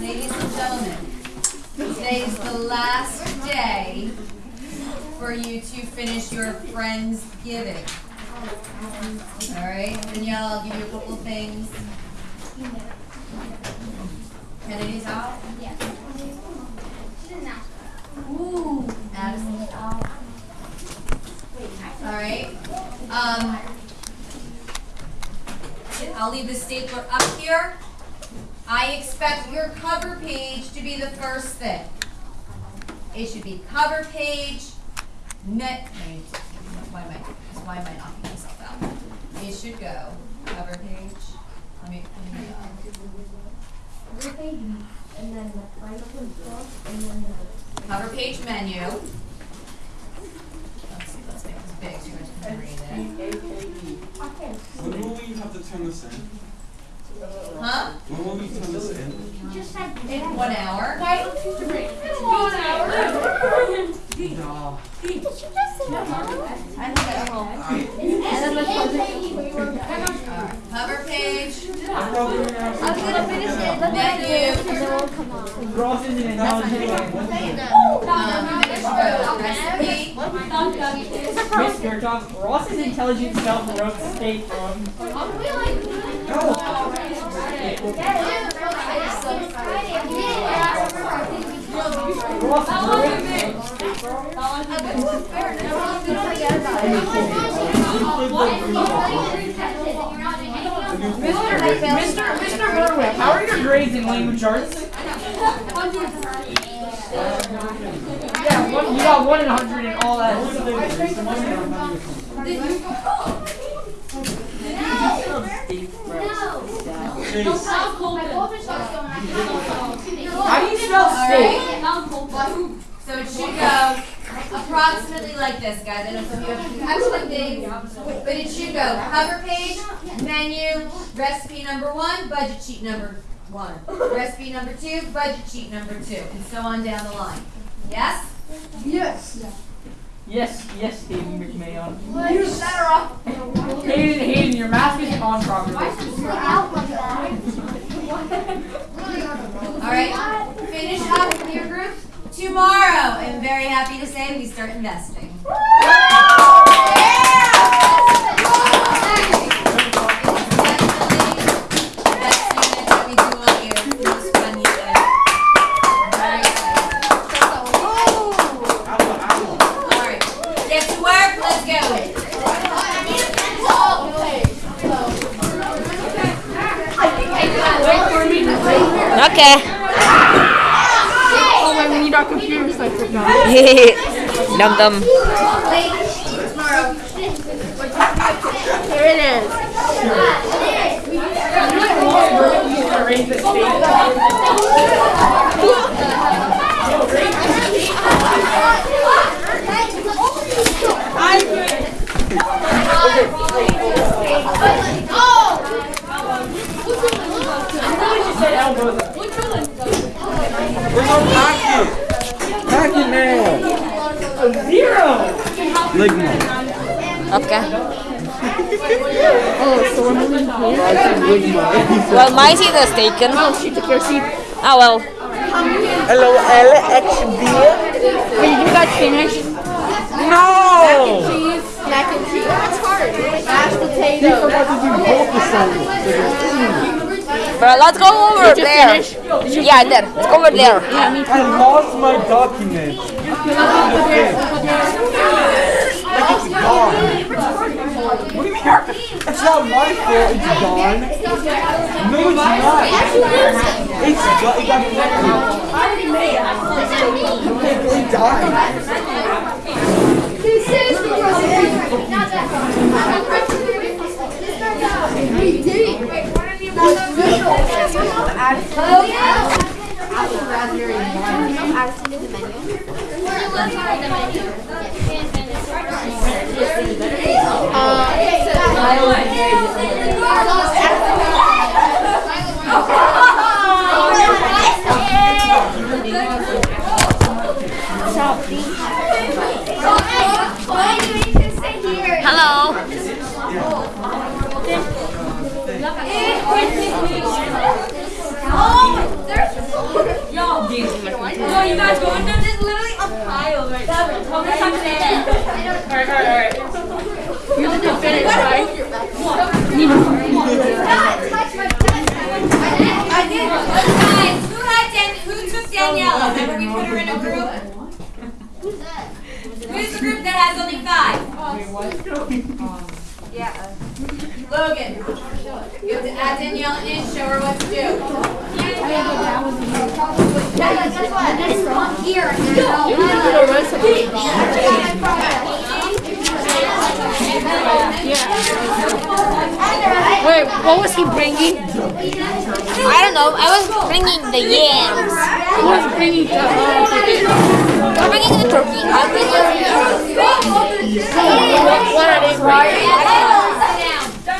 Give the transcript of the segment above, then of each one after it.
Ladies and gentlemen, today is the last day for you to finish your friends giving. All right, Danielle, I'll give you a couple of things. Kennedy's out. Yeah. Ooh, Addison's out. All right. Um, I'll leave the stapler up here. I expect your cover page to be the first thing. It should be cover page, net, wait, why am I, why am I knocking myself out? It should go, cover page, let me, let me, uh, And then the final book, and then the. cover page menu. Let's let's make this big so you guys can read it. When will we have to turn this in? Huh? When will we turn this in? Just said. In one hour? No. I think I will. Alright, cover page, I'm gonna finish it, isn't intelligent. finish row, recipe, Mr. Johnson, Ross is intelligent spelled wrote steak from. Ross Mr. Mr. Berwick, how are your grades in language arts? Yeah, one, you got one in a hundred and all that. Chase, How do you spell steak? alright? So it should go approximately like this, guys. I know some of you have actually big, but it should go cover page, menu, recipe number one, budget sheet number one, recipe number two, budget sheet number two, and so on down the line. Yes? Yes, yes, yes, Hayden McMahon. Hayden, Hayden, your mask is on properly. All right, finish up your group tomorrow. I'm very happy to say we start investing. Okay. Wait, we need our computer so I put down. dum dum. Here it is. Ligma. Okay. Oh, so we're moving here? I said Ligma. Well, my seat is taken. Oh, she took your seat. Oh well. Hello, LXB. Wait, you guys finished? No! Cheese, mac and cheese. That's hard. Mashed We potatoes. forgot to do both the songs. But let's go over Did you there. finish? Yeah, there. Let's go over there. Yeah. I lost my document. Gone. What do you mean? It's not my fault. It's gone. No, it's not. It's got. It got collected. It died. Hello. Oh, there's Yo, yo, you guys going there? There's literally a pile right there. Come on, come in. Alright, alright, alright. You have to finish, right? I did. Guys, who had Dan- who took Daniela? Remember we put her in a group? Who's the group that has only five? Yeah. Logan, you have to add Danielle in, show her what to do. Yeah. Wait, what was he bringing? I don't know. I was bringing the yams. He was bringing the. Uh, I'm bringing the turkey. Bringing what, what are they bringing?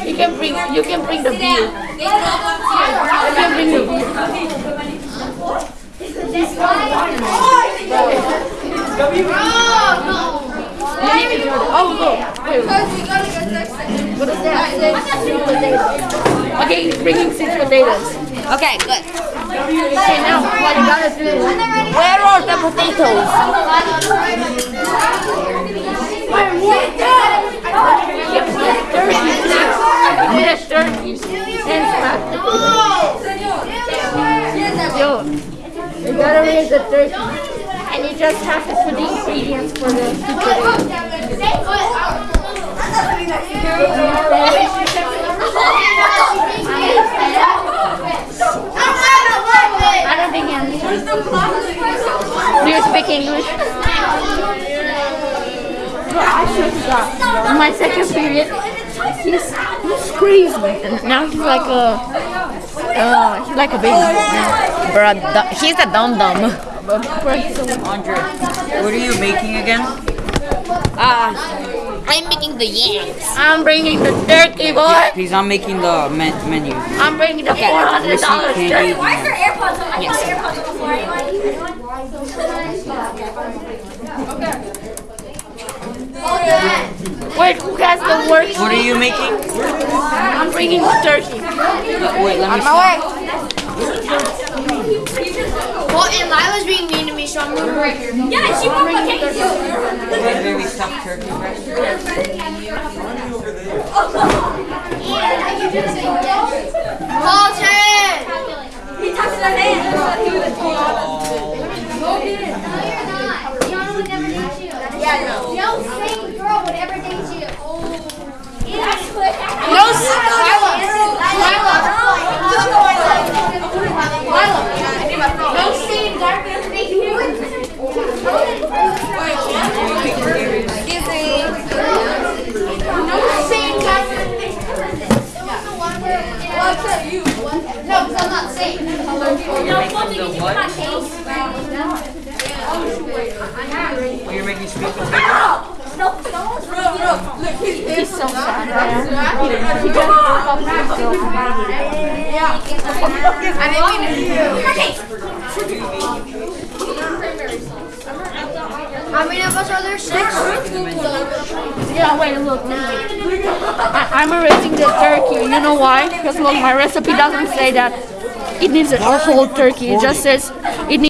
You can bring. You can bring the Sit beer. can all come to you. You can bring the beer. Oh look! Wait, what is that? Okay, he's bringing six potatoes. Okay, good. Okay, now what you gotta do? Where are the potatoes? Yes, turkey. And smash. Yo, you gotta raise the turkey. And you just have to put the ingredients for the sweet potatoes. I don't think he understands. Do you speak English? Bro, I swear to God. My second period, he's he's crazy, and now he's like a uh, he's like a baby. now. Bro, he's a dum dum. But bro, he's so Andre, what are you making again? Ah, I'm making the yams. I'm bringing the turkey, boy. Please, I'm making the men- menu. I'm bringing the four hundred dollars turkey. Why is there AirPods on? I yes. AirPods on the floor. Anyone? Wait, who has the worst? What are you making? I'm bringing the turkey. Wait, let me Well, and Lila's being mean to me, so I'm moving right here. Yeah, she broke my cake too. see. Wait, maybe stuffed turkey breast. Colton! He touched her hand. He was Yeah, no. No same girl would ever date you. No, No same dark would ever date you. No same guy would ever date you. No, because I'm not same. Oh, you're making sweet potato? He's so sad. He just broke up with his How many of us are there? Six? Yeah, wait, look. I, I'm erasing the turkey. You know why? Because look, my recipe doesn't say that it needs a whole turkey. It just says.